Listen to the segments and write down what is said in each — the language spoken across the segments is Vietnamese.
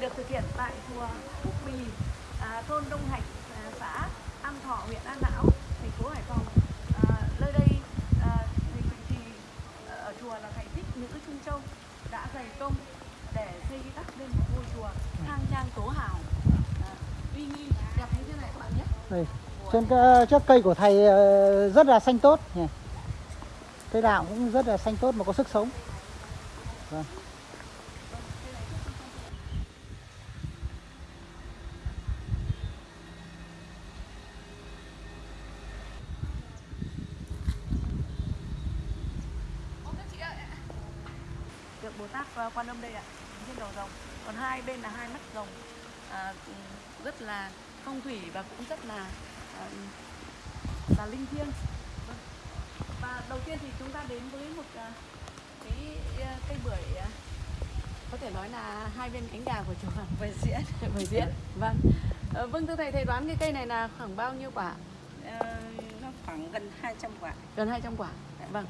được thực hiện tại chùa Phúc Bì, à, thôn Đông Hạch, à, xã An Thọ, huyện An Lão, thành phố Hải Phòng. À, nơi đây à, thì, thì à, ở chùa là thầy thích nữ Trung Châu đã dày công để xây đắp lên một ngôi chùa khang trang tố hào, à, uy nghi đẹp như thế này các bạn nhé. đây trên cái, ờ, trước cây của thầy ờ, rất là xanh tốt nhỉ cây đạo cũng rất là xanh tốt mà có sức sống vâng Ô, các chị ạ. Được Bồ đây ạ, trên đầu rồng. Còn hai bên là hai mắt rồng, à, rất là phong thủy và cũng rất là à, là linh thiêng. Vâng. Và đầu tiên thì chúng ta đến với một à, cái à, cây bưởi à, có thể nói là hai bên cánh gà của chùa Bưởi diễn bưởi diễn. Vâng. Ờ, vâng thưa thầy, thầy đoán cái cây này là khoảng bao nhiêu quả? Ờ, nó khoảng gần 200 quả Gần 200 quả. Vâng.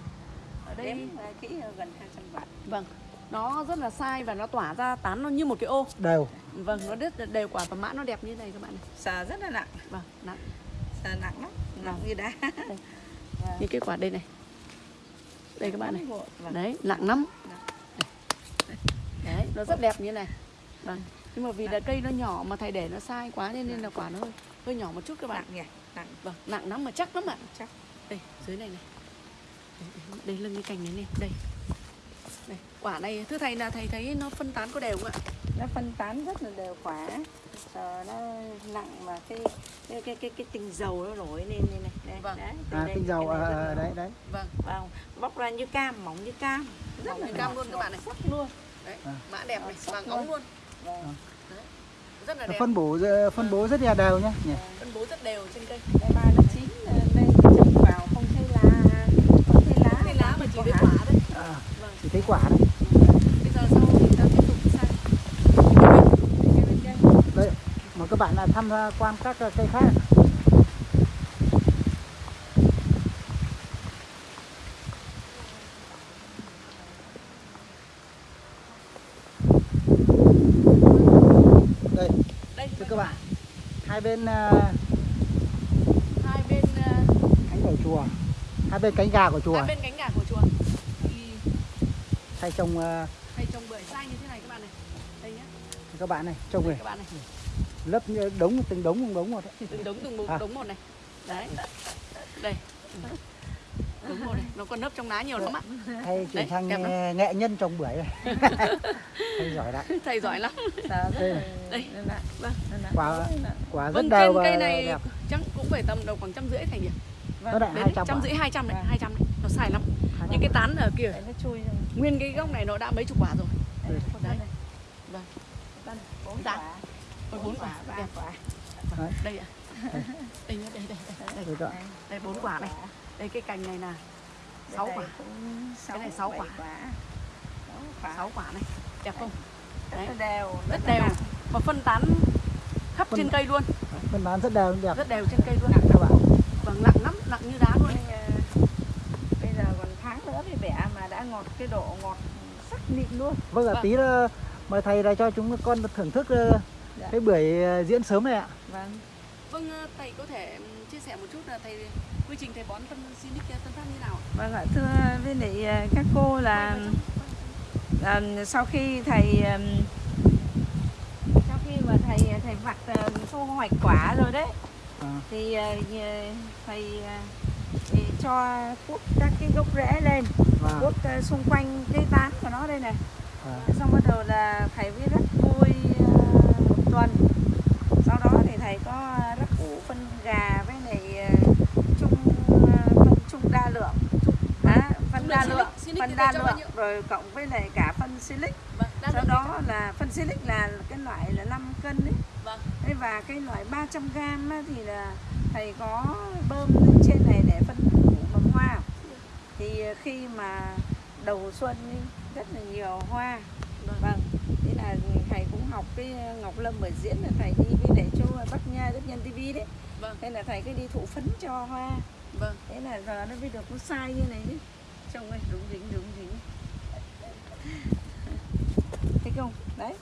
Ở đây đếm ờ, kỹ gần 200 quả Vâng, nó rất là sai và nó tỏa ra tán nó như một cái ô. đều Vâng, nó rất đều quả và mã nó đẹp như này các bạn này. sờ rất là nặng Vâng, nặng. sờ nặng lắm nặng như đá Như cái quả đây này. Đây các bạn này. Vâng. Đấy, nặng lắm. Đấy, nó rất đẹp như này. Vâng. Nhưng mà vì là cây nó nhỏ mà thầy để nó sai quá nên nên là quả nó hơi hơi nhỏ một chút các bạn. nặng nhỉ nặng Vâng, nặng lắm mà chắc lắm ạ. chắc Đây, dưới này này. Đây, đây, đây lưng cái cành này này, đây. Đây, quả này thưa thầy là thầy thấy nó phân tán có đều không ạ? nó phân tán rất là đều quả sờ nó nặng mà cái cái cái cái, cái tinh dầu nó nổi lên như này đây, Vâng. đấy, à đây, tinh dầu này ờ, là đấy đấy Vâng. vâng bóc ra như cam mỏng như cam rất Mỏng là như cam luôn các bạn này. sắc luôn Đấy, À. mã đẹp này, vàng óng luôn. vâng. Rất là đẹp. phân bổ phân bố rất là đều nhé nhỉ phân bố rất đều trên cây. đây ba nó chín ờ, đây trồng vào không thấy lá không thấy lá Cây lá mà chỉ có thấy hạt. quả đấy. à, Vâng. chỉ thấy quả đấy. Bây giờ sau thì ta tiếp tục sang. Bên đấy mời các bạn là tham quan các ờ, cây khác. Đây đây thưa các bạn hai bên ờ, hai bên ờ, cánh của chùa. Hai bên cánh gà của chùa. hai bên cánh gà của chùa thì thay trồng ờ, thầy trồng bưởi sai như thế này các bạn này. Đây nhá. các bạn này trồng này các bạn này. như đống từng đống từng đống một đấy. Từng đống từng một À. đống một này. Đấy. Đây. Đống một này, nó còn nấp trong lá nhiều lắm ạ. hay Đấy, chuyển sang nghệ, nghệ nhân trồng bưởi này hay giỏi đấy Thầy giỏi lắm. Đây là này. Đây. Vâng. Quả- quả rất Vâng, đều trên và cây này đẹp chắc cũng phải tầm đầu khoảng trăm rưỡi thầy nhỉ? lại Đến hai trăm rưỡi hai trăm đấy, Vâng. hai trăm đấy. Nó sai lắm. Những cái tán ở kia nó chui. Nguyên cái gốc này nó đã mấy chục quả rồi. Đây, này. Vâng. Bốn quả. Bốn quả, đẹp. quả. đây ạ. Đây. Nhá đây đây đây. Đây, Đây đó. đây. Bốn quả này. Đây cái cành này là sáu quả. cũng sáu, này sáu quả. Sáu quả. này. Đẹp không? Rất đấy. đều. rất đều. nặng. và phân tán khắp Phân- trên cây luôn. Phân bán rất đều đẹp. Rất đều trên cây luôn. Các bạn. Vâng nặng lắm nặng như đá luôn Bây, ờ, bây giờ còn tháng nữa thì bẻ mà đã ngọt cái độ ngọt sắc mịn luôn. vâng ạ Vâng. tí nữa mời thầy là cho chúng con thưởng thức ờ, Dạ. cái bưởi ờ, diễn sớm này ạ Vâng. vâng ờ, thầy có thể ừm, chia sẻ một chút là thầy quy trình thầy bón phân Sinic tân phát như nào ạ? Vâng ạ, thưa với lại các cô là ờ, sau khi thầy sau khi mà thầy thầy vặt thu hoạch quả rồi đấy à, thì thầy thì cho cuốc các cái gốc rễ lên và cuốc ờ, xung quanh cái tán của nó đây này. À, xong bắt đầu là thầy mới rắc vôi ờ, một tuần. Sau đó thì thầy có rắc ủ phân gà với lại ờ, chung phân chung đa lượng. Á, phân đa lượng phân đa lượng rồi cộng với lại cả phân silic vâng sau đó là phân silic là cái loại là 5 cân đấy vâng. Thế và cái loại 300 gram á, thì là thầy có bơm lên trên này để phân củ mầm hoa. Thì khi mà đầu xuân rất là nhiều hoa. Vâng. vâng thế là thầy cũng học cái ngọc lâm ở diễn là thầy đi với để cho bắc nha đức nhân tv đấy. Vâng. thế là thầy cứ đi thụ phấn cho hoa. Vâng. Thế là giờ nó mới được nó sai như này đấy trông ơi đúng dính đúng dính. Đấy.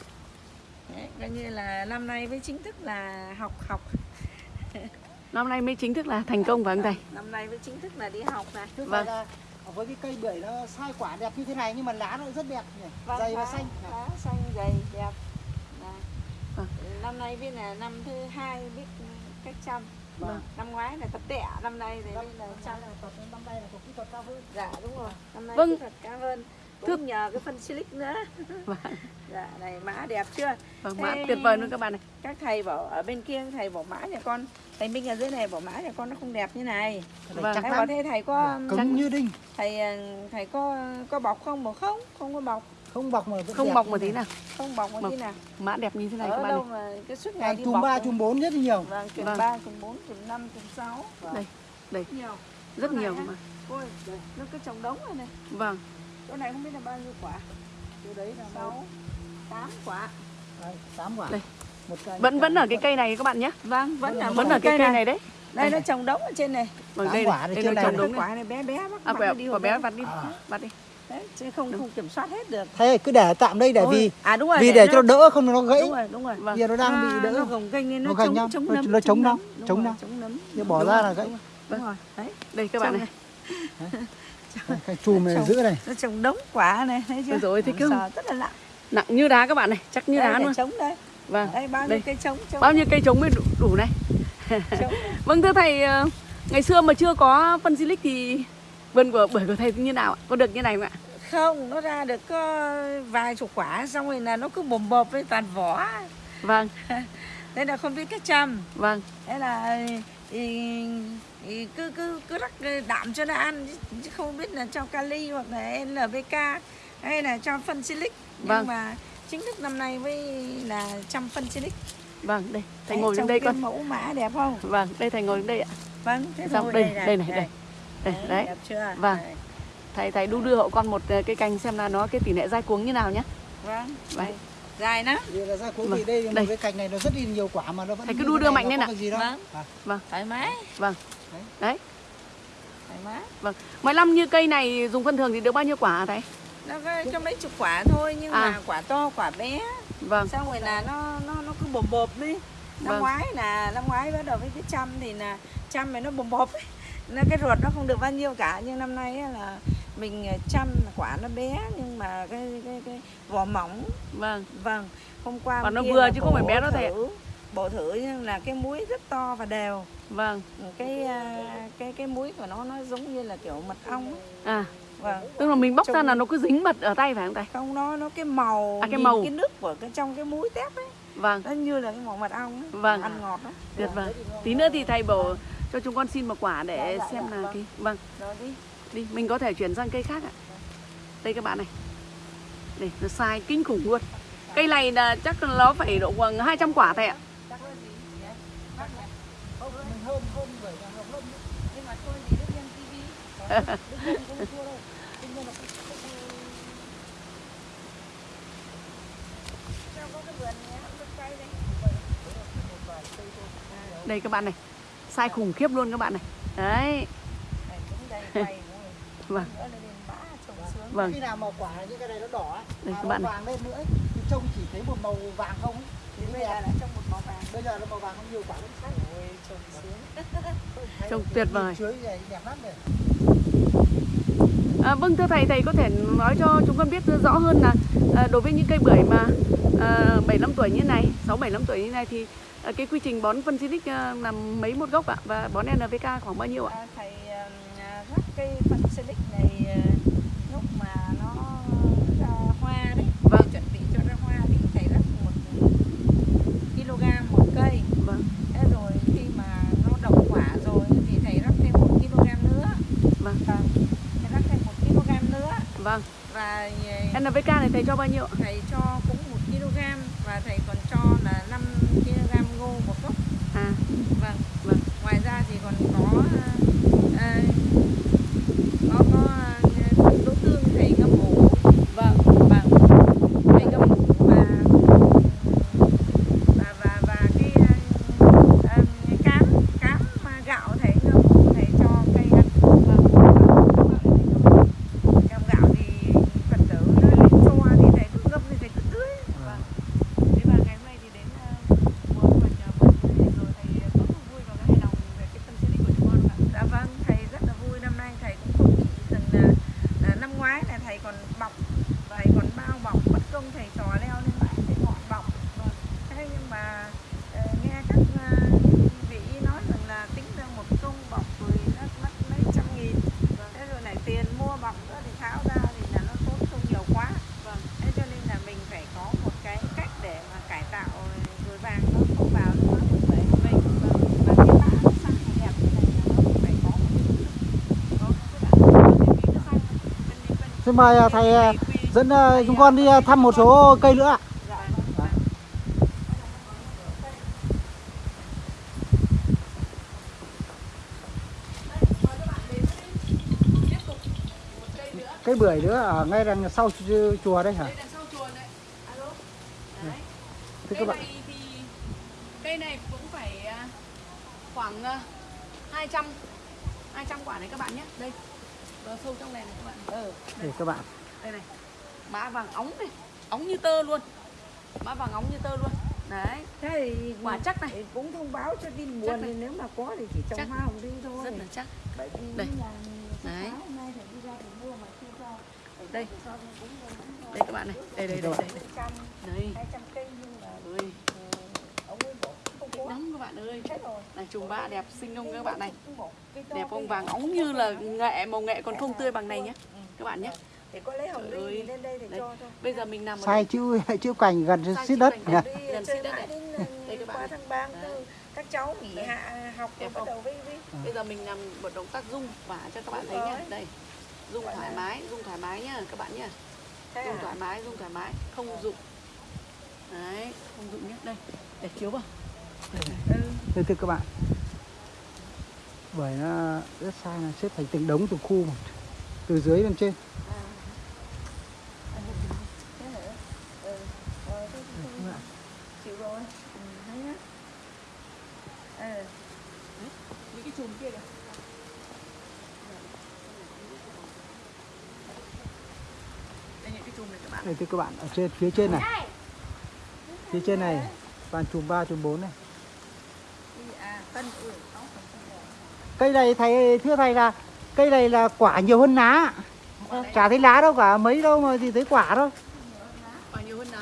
Đấy, coi như là năm nay mới chính thức là học học năm nay mới chính thức là thành công phải không thầy năm nay mới chính thức là đi học này Chứ Vâng. vâng. là với cái cây bưởi nó sai quả đẹp như thế này nhưng mà lá nó rất đẹp nhỉ. Vâng, dày và xanh. lá xanh dày đẹp Đấy. Vâng. năm nay biết là năm thứ hai biết cách chăm Vâng. năm ngoái là tập tẻ năm nay thì Năm, là năm chăm nay là tập năm nay là có kỹ thuật cao hơn. dạ đúng rồi năm nay Vâng. kỹ thuật cao hơn Thưa- nhờ cái phân silic nữa vâng. Dạ này mã đẹp chưa? Vâng mã tuyệt vời luôn các bạn này. các thầy bảo ở bên kia thầy bảo mã nhà con thầy Minh ở dưới này bảo mã nhà con nó không đẹp như này. Vâng. thầy bảo thế thầy có Cứng như đinh, thầy ờ, thầy có có bọc không? Bảo không không có bọc. Không bọc mà không bọc một tí nào. Không bọc một Vâng. tí nào. mã đẹp như thế này các ở bạn đâu này mà cái suốt ngày đi chùm bọc 3, rồi. chùm 4 rất nhiều. vâng chùm Vâng. 3, chùm 4, chùm 5, chùm 6 đây đây. Nhiều. Rất nhiều mà. Ôi nó cứ trồng đống rồi này. Vâng chỗ này không biết là bao nhiêu quả. Chỗ đấy là 6 8 quả. 8 quả. Đây. Một cây. vẫn vẫn ở cái cây này các bạn nhé. Vâng vẫn là vẫn ở cái cây này đấy. Đây nó trồng đống ở trên này. Vâng Tám đây quả này. trên nó này. trồng đúng này. Quả này bé bé bác à bác quả, đi quả bé vặt đi. À. vặt đi. Đấy chứ không không kiểm soát hết được. Thế cứ để tạm đây để Ôi, vì à đúng rồi vì để cho nó đỡ không nó gãy. đúng rồi đúng rồi. Vâng. Giờ nó đang bị đỡ. nó gồng kênh nên nó, chống nhau, chống nó- nấm nó chống Đúng chống nấm. Nếu bỏ Đúng ra rồi, là gãy. đúng rồi, đúng đấy. Đây các bạn này Cái chùm này giữ này. nó trồng đống quả này thấy chưa? Ôi, thế cứ- rất là nặng nặng như đá các bạn này chắc như đây đá luôn chống đây. Vâng đây bao nhiêu đây. cây chống bao nhiêu cây trống mới đủ, đủ này? Vâng thưa thầy ờ, ngày xưa mà chưa có phân silic thì vườn của bưởi của thầy như nào ạ? Có được như này không ạ? Không nó ra được có vài chục quả xong rồi là nó cứ bồm bộp với toàn vỏ. Vâng. Thế là không biết cách chăm. Vâng. Thế là thì, thì cứ cứ cứ rắc đạm cho nó ăn chứ- không biết là cho kali hoặc là NPK hay là cho phân silic nhưng Vâng. mà chính thức năm nay mới là trăm phân silic vâng đây thầy Đấy, ngồi lên đây cái con mẫu mã đẹp không vâng đây thầy ngồi lên đây ạ vâng thế Xong, rồi đây, này, đây này, đây. đây đấy đẹp chưa Vâng. Đấy. thầy thầy đu đưa hộ con một ờ, cây cành xem là nó cái tỷ lệ dai cuống như nào nhé vâng Đấy. đây. dài lắm Vì là ra cuối Vâng, vì đây một đây. cái cành này nó rất là nhiều quả mà nó vẫn Thầy cứ đu đưa mạnh lên cái đâu. Vâng. À, thoải mái vâng đấy. Thoải mái. Vâng. mỗi năm như cây này dùng phân thường thì được bao nhiêu quả thầy? Nó trong đấy chục quả thôi nhưng À. mà quả to quả bé. Vâng. Xong rồi là nó nó nó cứ bồm bộp đi. Năm Vâng. ngoái là năm ngoái bắt đầu với cái chăm thì là chăm này nó bồm bộp ấy. nó cái ruột nó không được bao nhiêu cả nhưng năm nay là mình chăm quả nó bé nhưng mà cái cái cái vỏ mỏng. Vâng. Vâng. Hôm qua hôm nó vừa chứ không phải bé đâu thầy ạ. thử bổ là cái muối rất to và đều. Vâng. Cái à, cái cái muối của nó nó giống như là kiểu mật ong ấy. à. Vâng. Tức là mình bóc ra Trông- là nó cứ dính mật ở tay phải không thầy không nó nó cái màu À, cái màu. cái nước của cái trong cái muối tép ấy. Vâng. Nó như là cái màu mật ong ấy. Vâng. ăn ngọt đó tuyệt vời. Tí nữa thì thầy bảo cho chúng con xin một quả để Dạ, dạ, xem dạ, là vâng. cái vâng. Rồi đi. Đi mình có thể chuyển sang cây khác ạ. Đây các bạn này. Đây nó sai kinh khủng luôn. Cây này là chắc nó phải độ khoảng 200 quả thầy ạ mình nhưng mà thì đức nhân tv Đức Nhân không đâu. Đức Nhân là không- đây các bạn này sai khủng khiếp luôn các bạn này đấy vâng vâng Khi nào mà quả những cái này nó đỏ Đây, các bạn này. vàng lên nữa ấy, thì trông chỉ thấy một màu vàng không ấy. Bây giờ là trong một màu vàng Bây giờ nó màu vàng không nhiều quả sắc. ôi trồng sướng là tuyệt vời. Chuối này đẹp lắm này. à, vâng thưa thầy thầy có thể nói cho chúng con biết rõ hơn là à, đối với những cây bưởi mà à, 75 tuổi như này 6 75 tuổi như này thì à, cái quy trình bón phân xịt à, làm mấy một gốc ạ và bón NPK khoảng bao nhiêu ạ À, thầy à, rắc cây phân silic này à, lúc mà nó ra hoa đấy Vâng. để chuẩn bị cho ra hoa thì thầy rắc một kg một cây vâng thế rồi khi mà nó đậu quả rồi thì thầy rắc thêm một kg nữa vâng vâng thầy rắc thêm một kg nữa vâng và à, NPK này thầy cho bao nhiêu thầy cho cũng một kg và thầy còn cho là 5 kg ngô một gốc. À. Vâng. Vâng. Ngoài ra thì còn có à, à, có có à, đỗ tương thầy ngâm ủ vâng vâng thầy ngâm ủ và và và và cái à, à, cám cám mà gạo thầy ngâm ủ thầy cho cây ăn vâng cam gạo thì phật tử nó lên choa thì thầy cứ ngâm thì thầy cứ tưới vâng Thế mời à, thầy à, dẫn à, chúng con đi thăm một số cây nữa ạ. Cây bưởi nữa ở ngay đằng sau chùa hả? đây đằng sau chùa đấy alo đấy Thưa các bạn. này thì cây này cũng phải khoảng à, 200 200 quả đấy các bạn nhé đây vào sâu trong này này các bạn. Ừ, Để các bạn. đây này. Mã vàng óng này óng như tơ luôn. Mã vàng óng như tơ luôn. Đấy. Thế thì quả chắc này. cũng thông báo cho tin buồn thì nếu mà có thì chỉ trồng Chắc. hoa hồng đi thôi. Rất là chắc. Bởi vì Đây. Đấy. đây. Đây các bạn này. Đây đây đây đây, đây. trăm đây hai trăm cây nhưng mà ơi ừ, ông ấy có lắm các bạn ơi. Này trùng bạ đẹp xinh không các bạn này? Đẹp không? vàng óng như là nghệ màu nghệ còn không tươi bằng này nhé Ừ. các bạn nhé để có lấy hồng ly lên đây để cho thôi. bây giờ mình nằm Sai chữ chữ cành gần xít đất. nhỉ? gần. xít đất này. đến Đây các bạn tháng 3 Đấy. tư các cháu nghỉ hạ học Đẹp rồi bắt không? đầu vi vi bây giờ mình làm một động tác rung vả cho các bạn thấy nhé đây rung thoải mái rung thoải mái nhá các bạn nhá. Thế rung à? thoải mái rung thoải mái không rụng. Đấy không rụng nhé đây để chiếu vào ừ. Thưa thưa các bạn. Bởi nó rất sai là xếp thành từng đống từng khu một. Từ dưới lên trên. Đây thưa các bạn, ở trên phía trên này. Phía trên này toàn chùm 3 chùm 4 này. Đi, à cân ừ sáu phần cân rồi. Cây này thầy thưa thầy là cây này là quả nhiều hơn lá. Chả thấy lá đâu cả, mấy đâu mà thì thấy quả thôi. quả nhiều hơn lá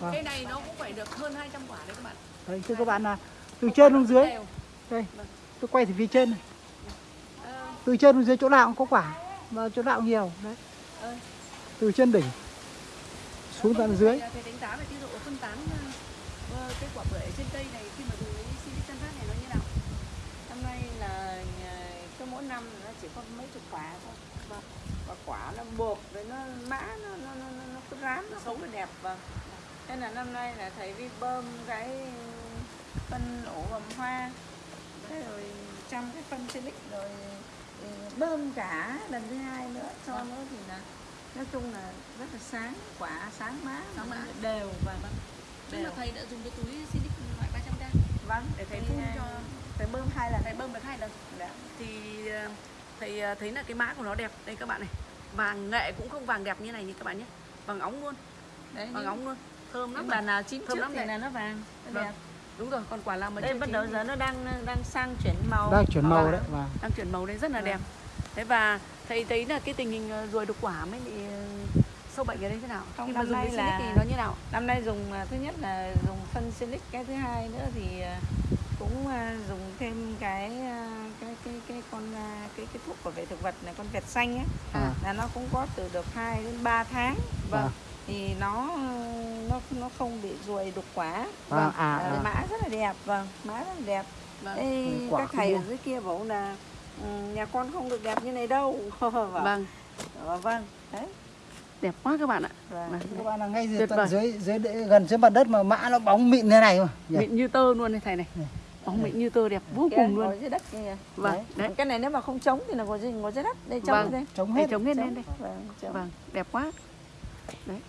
Vâng. cây này nó cũng phải được hơn 200 quả đấy các bạn Đấy, thưa các bạn là từ trên xuống dưới. Đều. Đây, tôi quay từ phía trên này. Ờ, Từ trên xuống dưới chỗ nào cũng có quả. Mà chỗ nào cũng nhiều. Đấy. ờ. Từ trên đỉnh xuống tận dưới. Thầy đánh giá về cái độ phân tán ờ, cái quả bưởi trên cây này khi mà dùng cái Silic Tân Phát này nó như nào? năm nay là nhà- cứ mỗi năm nó chỉ có mấy chục quả thôi. Vâng. và quả nó bột rồi nó mã nó nó nó, nó, nó cứ rám nó sống. nó đẹp vâng. Thế là năm nay là thầy vi bơm cái phân ổ bầm hoa thế rồi chăm cái phân silic rồi ừ, bơm cả lần thứ hai nữa cho Vâng. nữa thì là nói chung là rất là sáng quả sáng má. Nó má. đều và vâng. Tức là thầy đã dùng cái túi Silic loại 300k vâng để thầy phun à, cho thầy bơm hai lần thầy bơm được hai lần. Dạ. Thì ờ, thầy ờ, thấy là cái mã của nó đẹp. Đây các bạn này. Vàng nghệ cũng không vàng đẹp như này như các bạn nhé. Vàng óng luôn, đấy vàng óng luôn. Thơm lắm mà nào chín Thơm trước lắm thì này. là nó vàng nó Vâng. đẹp Đúng rồi, còn quả là mà đây bắt đầu thì- giờ nó đang đang sang chuyển màu Đang chuyển màu Vâng. đấy. Và đang chuyển màu đấy rất là Vâng. đẹp thế và thầy thấy là cái tình hình ờ, ruồi đục quả mới bị ờ, sâu bệnh ở đây thế nào Không, khi năm nay là- thì nó như nào năm nay dùng thứ nhất là dùng phân silic cái thứ hai nữa thì cũng à, dùng thêm cái à, cái cái cái con à, cái cái thuốc bảo vệ thực vật này con vẹt xanh ấy à, là nó cũng có từ được 2 đến 3 tháng. Vâng. À, thì nó nó nó không bị ruồi đục quả. À, Vâng. à, À, à. mã rất là đẹp. Vâng mã rất là đẹp. Vâng. Ê, Quả các thầy ở dưới kia bảo là ừ, nhà con không được đẹp như này đâu. Vâng. Vâng. Vâng, đấy. Đẹp quá các bạn ạ. Vâng. Vâng. Các bạn là ngay dưới, Tuyệt tận vời. dưới dưới gần dưới mặt đất mà mã nó bóng mịn thế này mà. mịn như tơ luôn này thầy này. Này. Bóng mịn như tơ đẹp vô cùng luôn. dưới đất kia vâng đấy. cái này nếu mà không trống thì là ngồi dưới ngồi dưới đất. Đây trống Vâng. đây. thầy hết. hết Trống. lên đây. Vâng, trống. vâng đẹp quá. Đấy.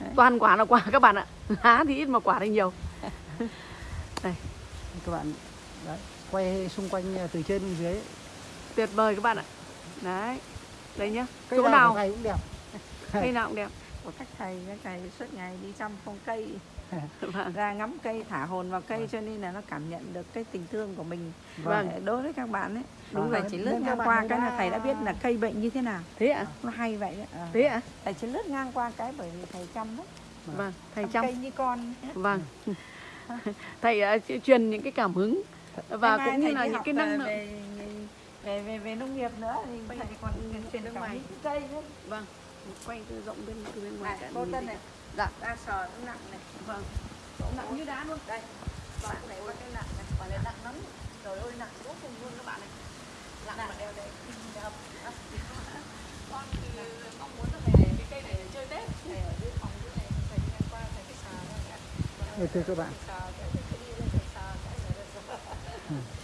Đấy. toàn quả là quả các bạn ạ. Lá thì ít mà quả thì nhiều. Các bạn đấy, quay xung quanh à, từ trên dưới. tuyệt vời các bạn ạ. Đấy. Đây nhá. Cây chỗ nào nào? cũng đẹp. cây nào cũng đẹp. Của các thầy các thầy suốt ngày đi chăm phong cây vâng. Ra ngắm cây thả hồn vào cây cho nên là nó cảm nhận được cái tình thương của mình. Vâng. Ờ, đối với các bạn ấy Vâng. đúng rồi chỉ lướt ngang qua cái là thầy đã biết là cây bệnh như thế nào. Thế ạ? Nó hay vậy đấy Ờ. thế ạ? Thầy chỉ lướt ngang qua cái bởi vì thầy chăm đó vâng thầy chăm chăm. cây như con. Vâng. Thầy ờ, truyền những cái cảm hứng và cũng như là những cái ờ, năng lượng. về về về, về nông nghiệp nữa thì Bây thầy còn truyền nước cảm ngoài. hứng cây nữa vâng quay từ rộng bên từ bên ngoài cả cô tân này dạ. Ba sờ nó nặng này. Vâng. Nặng như đá luôn. Đây. Bạn này có cái nặng này. Bạn này nặng lắm. Trời ơi nặng vô cùng luôn các bạn này. Nặng dạ. mà đeo đây con thì mong muốn là về cái cây này chơi tết. Để ở dưới phòng dưới này thầy đi ngang qua thầy cái sờ ok các bạn. Sờ cái đi lên sờ cái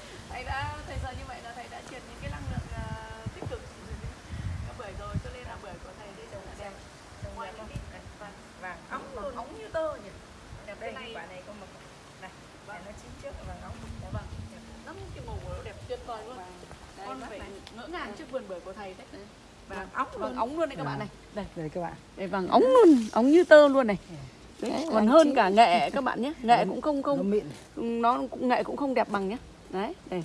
vườn bưởi của thầy đấy. Vàng óng vàng luôn. Óng luôn đấy các bạn Vâng. này đây Đây các bạn. đây vàng óng luôn óng như tơ luôn này. Đấy, Đấy, còn vàng hơn chín. cả nghệ các bạn nhé. Nghệ cũng không không nó cũng nghệ cũng không đẹp bằng nhé. Đấy đây.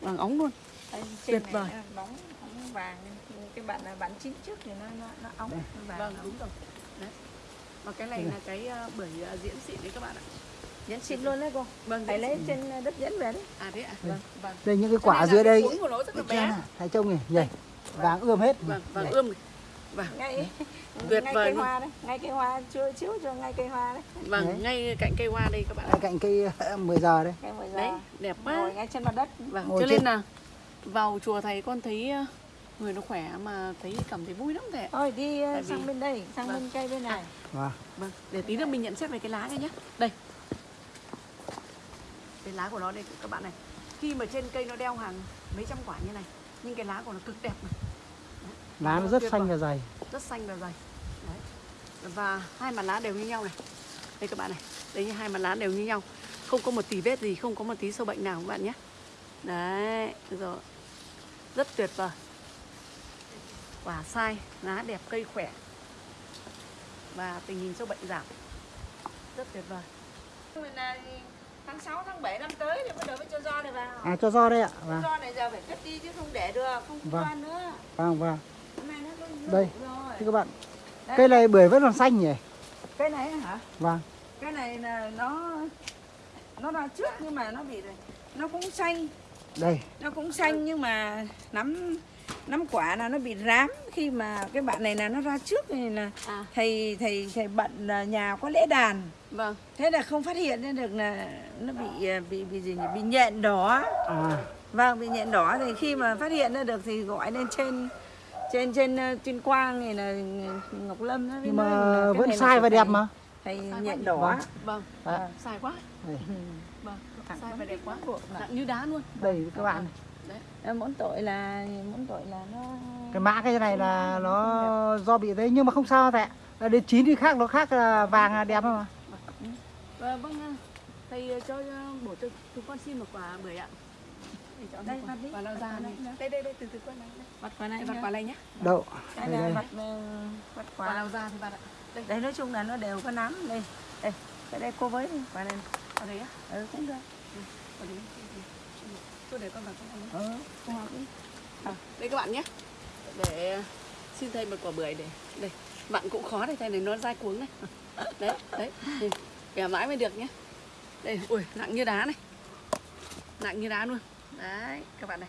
Vàng óng luôn. Đây, Tuyệt vời. nó bóng bóng vàng cái bạn là bạn chín trước thì nó nó nó nó vàng vâng óng. đúng rồi. Đấy. Và cái này là cái à, bưởi à, diễn xịn đấy các bạn ạ Dẫn xin luôn đấy cô. Vâng thầy lấy trên đất dẫn về đấy. À thế ạ. Đây. vâng vâng. Đây những cái Cho quả nên là dưới đây. cuống của nó rất là Cái bé. này, Thầy trông này, nhảy. Vàng ươm hết. vâng vàng ươm này. Vâng. Ngay Tuyệt ngay vời cây luôn. hoa đấy. Ngay cây hoa chưa chiếu cho ngay cây hoa đấy. Vâng Đấy. ngay cạnh cây hoa đây các bạn Ở cạnh cây 10 giờ đây. cây mười giờ. Đấy đẹp quá. Ngồi ngay trên mặt đất. Vâng Ngồi cho trên- nên là vào chùa thầy con thấy ờ, người nó khỏe mà thấy cảm thấy vui lắm thầy ạ. Thôi đi ờ, vì- sang bên đây sang Vâng. bên cây bên này. Vâng. vâng. Để tí nữa mình nhận xét về cái lá này nhé đây cái lá của nó đây các bạn này. Khi mà trên cây nó đeo hàng mấy trăm quả như này nhưng cái lá của nó cực đẹp này Lá nó rất xanh và dày. rất xanh và dày. Đấy. Và hai mặt lá đều như nhau này. Đây các bạn này. Đây như hai mặt lá đều như nhau. Không có một tí vết gì không có một tí sâu bệnh nào các bạn nhé. Đấy rồi. Rất tuyệt vời. Quả sai lá đẹp cây khỏe. Và tình hình sâu bệnh giảm. Rất tuyệt vời tháng 6, tháng 7 năm tới thì bắt đầu mới cho do này vào À cho do đây ạ. Vâng. do này giờ phải cất đi chứ không để được không Vâng. quan nữa Vâng vâng. hôm nay nó Đây. rồi Thưa các bạn. Đấy. Cây này bưởi vẫn còn xanh nhỉ? cái này hả Vâng. cái này là nó nó ra trước nhưng mà nó bị nó cũng xanh Đây. nó cũng xanh nhưng mà nắm nắm quả là nó bị rám khi mà cái bạn này là nó ra trước này là à. thầy thầy thầy bận là nhà có lễ đàn. Vâng. Thế là không phát hiện ra được là nó bị à, bị bị gì nhỉ? Bị nhện đỏ. À. vâng bị nhện đỏ thì khi mà phát hiện ra được thì gọi lên trên trên trên ờ, tuyên quang này là ngọc lâm nó mới Nhưng nói mà cái vẫn này sai và đẹp mà. quá nhện đỏ. Vâng. vâng. Đấy. sai quá. Vâng. Sai và đẹp quá. Nặng như đá luôn. Đây các bạn. Ờ, mỗi tội là mỗi tội là nó Cái mã cái này là nó do bị thế nhưng mà không sao ạ. Đến chín thì khác nó khác là vàng là đẹp mà. Ờ, vâng ờ, thầy ờ, cho ờ, bổ cho chúng con xin một quả bưởi ạ. Để cho Đây, vặt đi. quả Vặt này? này. đây đây đây từ từ con này. Đây. vặt quả này vặt nhá. quả này nhé Đậu. cái Đây đây. vặt ờ, vặt quả. Quả lao ra thì bạn ạ. Đây. Nói chung là nó đều có nắm đây đây. Cái đây cô với. Đi quả này. Ở đấy á? Ừ cũng được. Ở đấy tôi để con vào trong này nhé. ừ cô học đi à, đây các bạn nhé. Để xin thầy một quả bưởi để đây bạn cũng khó đây thầy này nó dai cuống này. Đấy đấy. Bẻ mãi mới được nhé. Đây ui nặng như đá này. Nặng như đá luôn. Đấy các bạn này.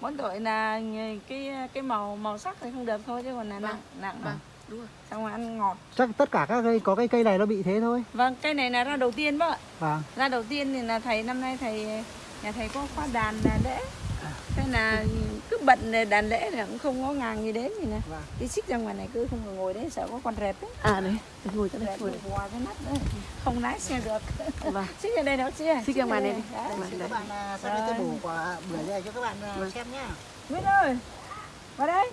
Mỗi tội là cái cái màu màu sắc thì không được thôi chứ còn là Vâng, nặng nặng vâng đúng rồi. Xong rồi ăn ngọt. Chắc tất cả các cây có cái cây này nó bị thế thôi. vâng cái này là ra đầu tiên bác ạ. Vâng. ra đầu tiên thì là thầy năm nay thầy nhà thầy có khoa đàn là lễ thế là cứ bận đàn lễ là cũng không có ngàng gì đến gì nè Vâng. đi xích ra ngoài này cứ không ngồi đấy sợ có con rệp ấy à đấy ngồi cho đây ngồi nó vò cái nắp đấy không lái xe được vâng xích ra đây đâu xích Xích ra ngoài này đi. Đấy. Vâng, Các đấy. bạn à, sau đây tôi bổ quả bưởi cho các bạn à, Vâng. xem nhá. Nguyễn ơi vào đây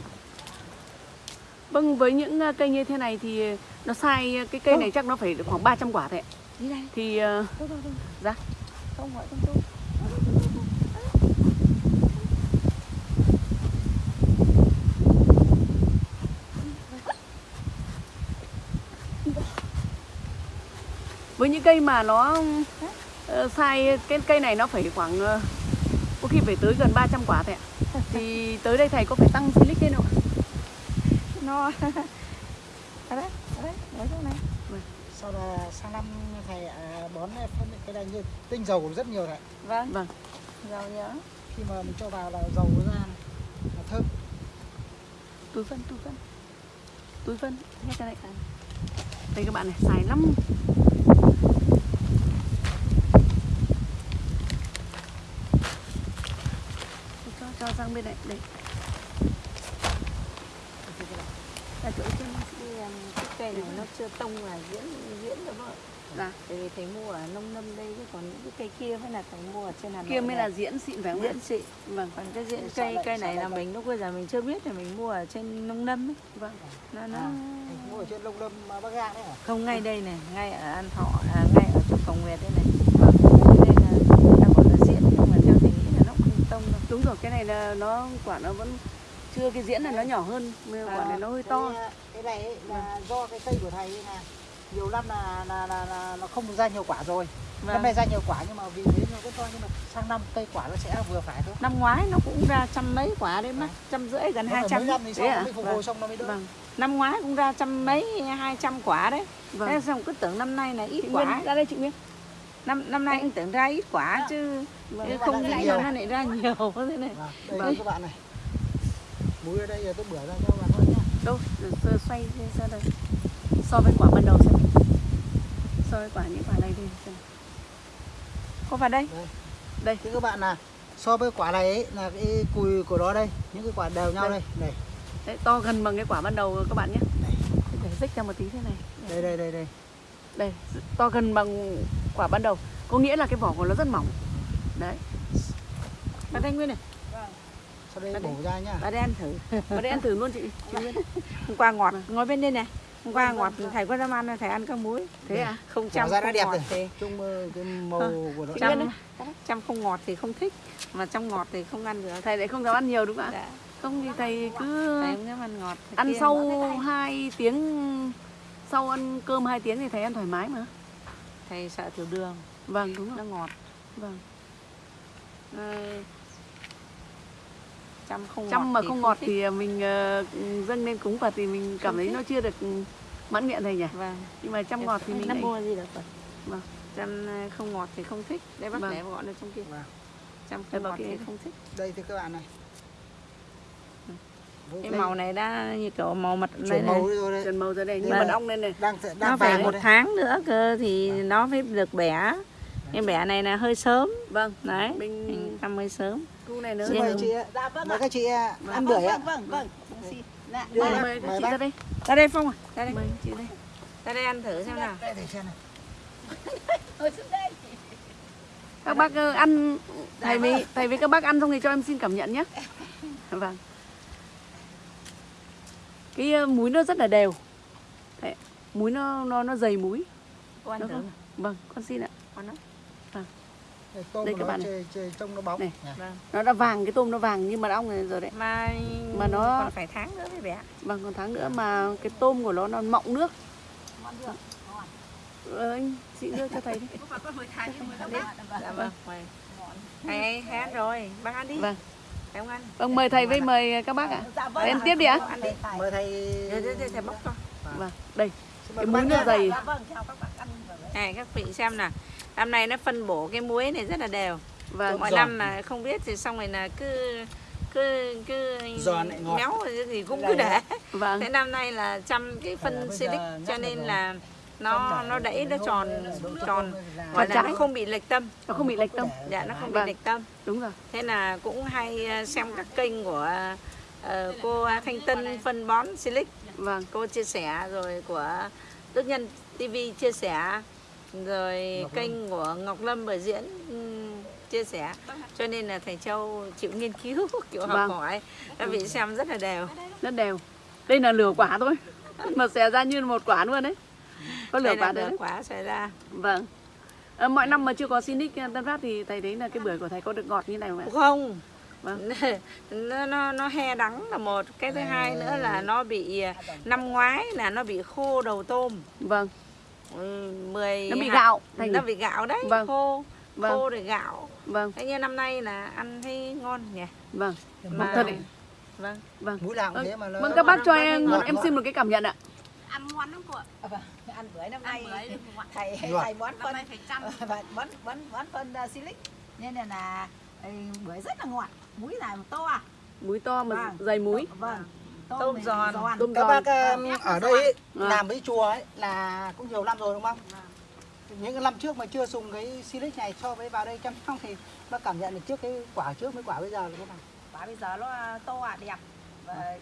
Vâng, với những ờ, cây như thế này thì nó sai cái cây này chắc nó phải được khoảng 300 quả thôi ạ. đi đây Thì ờ, thôi thôi thôi Dạ. không gọi không tôi với những cây mà nó ờ, sai cái cây này nó phải khoảng ờ, có khi phải tới gần 300 quả thôi ạ. Thì tới đây thầy có phải tăng silic lên không ạ? nó ở đấy ở đấy ngồi chỗ này Sau là sang năm thầy à, bón phân cái này như tinh dầu rất nhiều thầy. vâng Vâng. giàu nhớ Khi mà mình cho vào là dầu nó ra này, là thơm. Túi phân, túi phân. Túi phân, hết cái này. Đây các bạn này, xài lắm. Cho sang bên này, đây. là chỗ trên Cái, um, cây này nó chưa tông là diễn diễn được rồi dạ. Tại vì thầy mua ở nông lâm đây chứ còn những cái cây kia mới là thầy mua ở trên Hà Nội kia mới là diễn xịn phải không diễn xịn. Vâng. Còn cái diễn cây lại- cây này là mình lúc bây giờ mình chưa biết thì mình mua ở trên nông lâm ấy. Vâng. Nó nó À, Thành phố ở trên Lông Lâm à, Bắc Giang đấy hả? không ngay đây này ngay ở An Thọ à, ngay ở chỗ Cầu Nguyệt đây này Cho nên là người ta bảo là diễn nhưng mà theo thầy nghĩ là nó cũng không rồi cái này là nó quả nó vẫn chưa cái diễn này nó nhỏ hơn mà quả này nó hơi to Cái, này ấy là do cái cây của thầy là nhiều năm là là, là, là nó không ra nhiều quả rồi. Năm vâng. nay ra nhiều quả nhưng mà vì thế nó vẫn to nhưng mà sang năm cây quả nó sẽ vừa phải thôi. năm ngoái nó cũng ra trăm mấy quả đấy mất trăm rưỡi gần hai trăm năm thì sau à? phục hồi xong nó mới đỡ. vâng năm ngoái cũng ra trăm mấy hai trăm quả đấy vâng thế xong cứ tưởng năm nay là ít chị quả ra đây chị Nguyên năm năm nay cũng tưởng ra ít quả chứ vâng. chứ mà không nghĩ là nó lại ra nhiều thế này Vâng, đây Vâng. các bạn này. Múi ở đây giờ tôi bữa ra cho bạn thôi nhá. đâu sơ xoay ra đây so với quả ban đầu xem so với quả những quả này đi xem có vào đây Thế các bạn là so với quả này ấy, là cái cùi của nó đây, những cái quả đều nhau Đây. đây. Này, đấy to gần bằng cái quả ban đầu các bạn nhé Đây. để dích ra một tí thế này đây đây đây đây. đây to gần bằng quả ban đầu. Có nghĩa là cái vỏ của nó rất mỏng. Đấy. Vào đây nguyên này. Sau đây Đây. bổ ra nhá. vào đây ăn thử. Và đây ăn thử luôn chị. Chị Nguyên. Hôm qua ngọt. Vâng. ngồi bên đây này. Hôm qua Vâng, ngọt vâng, thầy có dám ăn thầy ăn có muối. Thế à? không Bỏ trăm ra không nó đẹp ngọt rồi. thì Chung cái màu của nó. Trăm trăm không ngọt thì không thích mà trong ngọt thì không ăn được. Thầy lại không dám ăn nhiều đúng không ạ? Dạ. không thì thầy cứ thầy không dám ăn ngọt Thầy ăn sau ngọt. 2 tiếng sau ăn cơm 2 tiếng thì thầy ăn thoải mái mà thầy sợ tiểu đường vâng đúng nó rồi ngọt vâng Ờ, trăm không trăm mà thì không ngọt thích. thì mình ờ, dâng lên cúng Phật thì mình cảm Không thấy thích. nó chưa được mãn nguyện thầy nhỉ vâng nhưng mà trăm ngọt thì mình nó lại mua gì được rồi Vâng. trăm ờ, không ngọt thì không thích đây bác Vâng. để gọi nó trong kia Vâng. trăm Đây không bảo ngọt kia. thì không thích Đây thì các bạn này. Cái đây. màu này đã như kiểu màu mật này, chuyển này. màu rồi trần màu ra đây như Vâng. mật ong lên này. Đang đang nó phải một đây. tháng nữa cơ thì Vâng. nó mới được bẻ. Cái bẻ này là hơi sớm. Vâng. Đấy mình mình thăm hơi sớm. Cu này nữa. Dạ. mời chị ạ. Mời các chị ạ, ăn bưởi ạ. vâng vâng Đưa mời này, mời chị bác. ra đây. Ra đây phong à ra đây. Mời chị đây. Ra đây ăn thử xem nào. Đây để xem này. các bác ờ, ăn. Thầy với thầy với các bác ăn xong thì cho em xin cảm nhận nhé. Vâng cái múi nó rất là đều. Đấy, múi nó nó nó dày múi. Cô ăn thử không? vâng con xin ạ. Con Đây, tôm Đây các nó bạn này. chơi, chơi trông nó bóng. Này. Vâng. nó đã vàng cái tôm nó vàng như mật ong này rồi đấy. Mà Mà nó- còn phải tháng nữa mới bẻ vâng còn tháng nữa mà cái tôm của nó nó mọng nước. Ờ, anh chị đưa cho thầy đi. Dạ vâng. Mời thầy thầy ăn rồi. Bác ăn đi. Vâng không ăn. Vâng mời thầy với mời các bác ạ. Thầy ăn tiếp đi ạ. Mời thầy. để để để thầy bóc cho. Vâng đây. Cái bác nó nhá. dày. này các vị xem nào. Năm nay nó phân bổ cái muối này rất là đều. Vâng. Giòn. năm là không biết thì xong rồi là cứ cứ cứ Giòn lại ngọt. méo gì cũng Cái cứ để. vâng. Thế năm nay là chăm cái phân silic giờ cho nên là nó nó đẩy nó tròn tròn tôm là- nó không bị lệch tâm. Nó không bị lệch tâm. Dạ nó không bị Vâng. lệch tâm. Đúng rồi. Thế là cũng hay ờ, xem các kênh của ờ, cô Thanh Tân phân bón silic. Vâng. Cô chia sẻ rồi của Đức Nhân TV chia sẻ. Rồi Ngọc Lâm. kênh của Ngọc Lâm biểu diễn ừm, chia sẻ. Cho nên là thầy Châu chịu nghiên cứu kiểu học Vâng. hỏi. Các vị xem rất là đều. Rất đều. Đây là lửa quả thôi. Mà xẻ ra như một quả luôn đấy có lửa quả đấy quả xảy ra vâng Ờ, mọi năm mà chưa có Sinic Tân Phát thì thầy thấy là cái bưởi của thầy có được ngọt như này không ạ? không Vâng. nó, nó nó he đắng là một cái thứ hai nữa là nó bị năm ngoái là nó bị khô đầu tôm Vâng, Ừ, 10 nó bị gạo thầy nó bị gạo đấy Vâng. khô Vâng. khô rồi gạo Vâng, thế như năm nay là ăn thấy ngon nhỉ vâng, mà thật đấy. vâng vâng. Mũi nào cũng Vâng, thế mà nó. Vâng các bác cho em ngọt, em ngọt. xin một cái cảm nhận ạ. ăn ngon lắm cô ạ ăn bưởi năm nay thầy Ngọt. thầy bón năm phân bón bón bón phân uh, silic nên là, là bưởi rất là ngọt muối này to à Múi to mà Vâng. dày múi. vâng Tôm này giòn. Tôm Các giòn. bác um, ở đây ấy, Vâng. làm với chùa ấy là cũng nhiều năm rồi đúng không? Những cái năm trước mà chưa dùng cái silic này so với vào đây chăm sóc thì bác cảm nhận được trước cái quả trước với quả bây giờ là thế nào? quả bây giờ nó to à đẹp và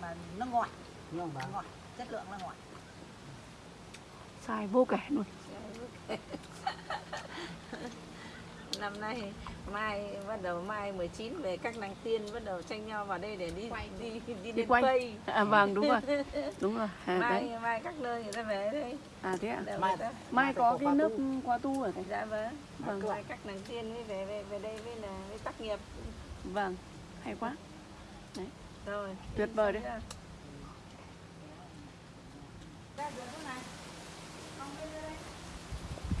mà nó ngọt Vâng, vâng. ngọt chất lượng là ngọt sai vô kể luôn. Năm nay mai bắt đầu mai 19 về các nàng tiên bắt đầu tranh nhau vào đây để đi đi đi đi, đi quay. Cây. à, vâng đúng rồi. Đúng rồi. À, mai đấy. mai các nơi người ta về đây. À thế ạ. Đều Mai- ta- mai có cái nước qua tu ở đây. Dạ vâng. Vâng. mai các nàng tiên mới về về về đây với là với tác nghiệp. Vâng hay quá. Rồi tuyệt vời đấy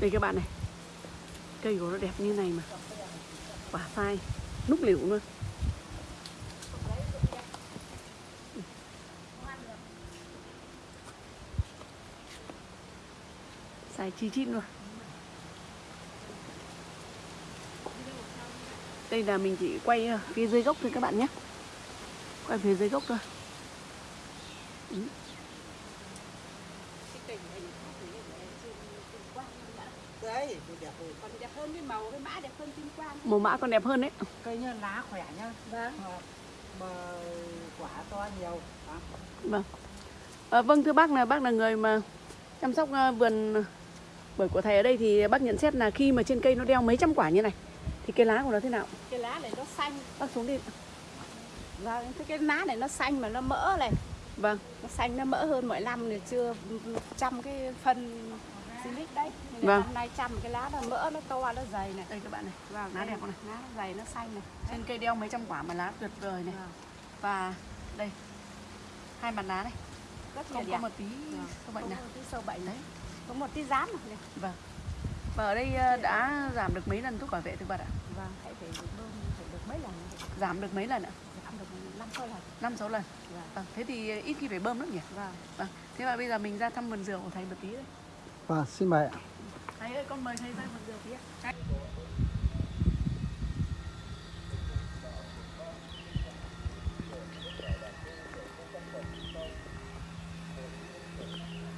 đây các bạn này. Cây của nó đẹp như này mà. Quả sai núc liễu luôn. Sai chi chít luôn. Đây là mình chỉ quay ờ, phía dưới gốc thôi các bạn nhé. Quay phía dưới gốc thôi. Đấy, đẹp rồi. còn đẹp hơn cái màu cái mã đẹp hơn kim quang màu mã còn đẹp hơn đấy Cây nhá, lá khỏe nhá. vâng Mà, mà quả to nhiều. Vâng. À, vâng thưa bác là bác là người mà chăm sóc à, vườn bưởi của thầy ở đây thì bác nhận xét là khi mà trên cây nó đeo mấy trăm quả như này thì cái lá của nó thế nào? cái lá này nó xanh Bác xuống đi. vâng thế cái lá này nó xanh mà nó mỡ này Vâng. nó xanh nó mỡ hơn mỗi năm thì chưa trăm cái phân silic đấy Nên Vâng. năm nay trăm cái lá nó mỡ nó to nó dày này Đây các bạn này. vâng Lá đây đẹp này? lá nó dày nó xanh này Trên cây đeo mấy trăm quả mà lá tuyệt vời này. Vâng. Và đây hai mặt lá này rất không có đẹp một tí Vâng. sâu bệnh nào. có tí sâu bệnh Đấy. có một tí rán này Vâng. Và ở đây à, đã giảm được mấy lần thuốc bảo vệ thực vật ạ? vâng hãy phải được bơm phải được mấy lần Giảm được mấy lần ạ? giảm được năm sáu lần năm sáu lần. vâng Vâng. Thế thì ít khi phải bơm nữa nhỉ? vâng Vâng. Thế mà bây giờ mình ra thăm vườn dừa của thầy một tí đây. Vâng, xin mời ạ. Thầy ơi, con mời thầy ra một giờ tí ạ.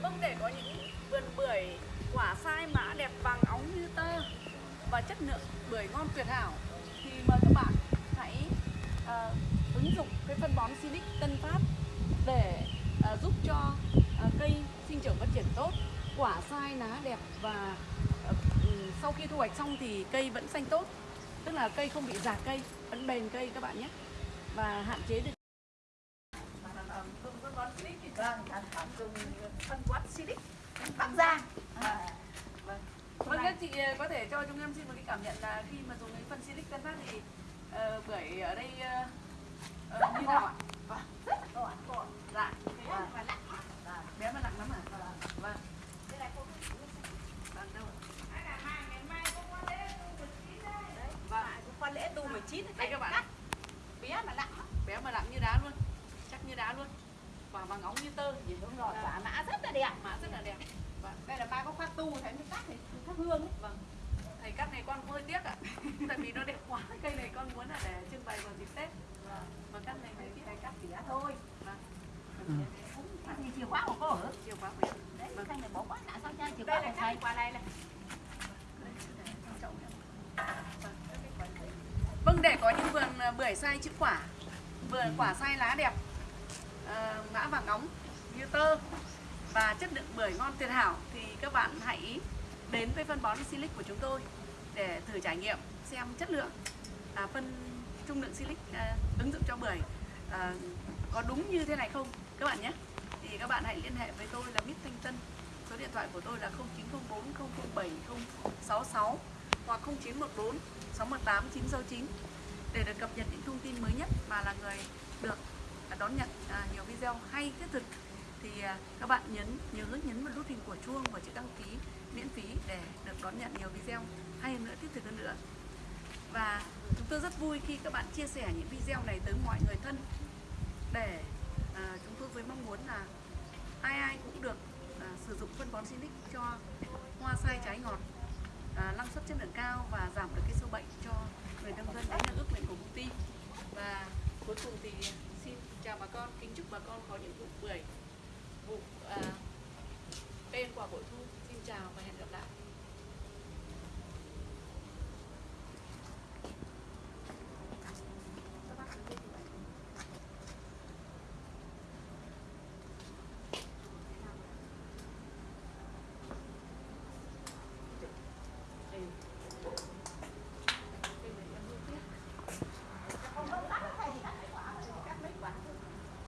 Vâng, để có những vườn bưởi quả sai mã đẹp vàng óng như tơ và chất lượng bưởi ngon tuyệt hảo thì mời các bạn hãy uh, ứng dụng cái phân bón Silic Tân Phát để uh, giúp cho uh, cây sinh trưởng phát triển tốt quả sai lá đẹp và ờ, ừ, sau khi thu hoạch xong thì cây vẫn xanh tốt. Tức là cây không bị già cây vẫn bền cây các bạn nhé. Và hạn chế được phân bón Silic vâng bắc giang Vâng, các chị ờ, có thể cho chúng em xin một cái cảm nhận là khi mà dùng cái phân silic tân phát thì ờ, bưởi ở đây ờ, như nào ạ? rất là ngọt ngọt Dạ, thế chín Đây các bạn, cắt bé mà nặng bé mà nặng như đá luôn, chắc như đá luôn, quả vàng óng như tơ, nhìn đúng rồi quả mã rất là đẹp mã rất là đẹp. Vâng, đây là ba có khoác tu thấy mới cắt thì thắp hương ấy. vâng. Thầy cắt này con cũng hơi tiếc ạ, tại vì nó đẹp quá. Cây này con muốn là để trưng bày vào dịp Tết. Mà cắt này mấy cái này cắt tỉa thôi Vâng, ừ. thì chìa khóa của cô hả chiều quá của ạ. đấy Vâng. cái này bỏ quá nãy sao cha chìa Đây khóa là của đây thầy quả này này. Vâng, để có những vườn ờ, bưởi sai chữ quả, vườn quả sai lá đẹp, ờ, mã vàng óng như tơ và chất lượng bưởi ngon tuyệt hảo thì các bạn hãy đến với phân bón Silic của chúng tôi để thử trải nghiệm xem chất lượng à, phân trung lượng Silic à, ứng dụng cho bưởi à, có đúng như thế này không các bạn nhé. Thì các bạn hãy liên hệ với tôi là Mít Thanh Tân. Số điện thoại của tôi là 0904 007 066 hoặc 0914 618 969 để được cập nhật những thông tin mới nhất và là người được à, đón nhận à, nhiều video hay thiết thực thì à, các bạn nhấn nhớ nhấn vào nút hình của chuông và chữ đăng ký miễn phí để được đón nhận nhiều video hay hơn nữa thiết thực hơn nữa. Và chúng tôi rất vui khi các bạn chia sẻ những video này tới mọi người thân để à, chúng tôi với mong muốn là ai ai cũng được à, sử dụng phân bón Sinic cho hoa sai trái ngọt à, năng suất chất lượng cao và giảm được cái sâu bệnh cho người nông dân đấy là ước nguyện của công ty. Và cuối cùng thì xin chào bà con kính chúc bà con có những vụ bưởi vụ à, tên quả bội thu. Xin chào và hẹn